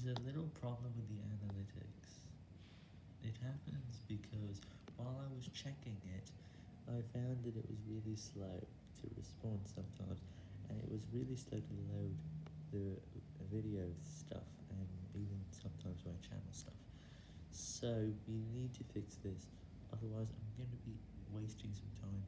There's a little problem with the analytics. It happens because while I was checking it, I found that it was really slow to respond sometimes, and it was really slow to load the video stuff, and even sometimes my channel stuff. So we need to fix this, otherwise I'm going to be wasting some time.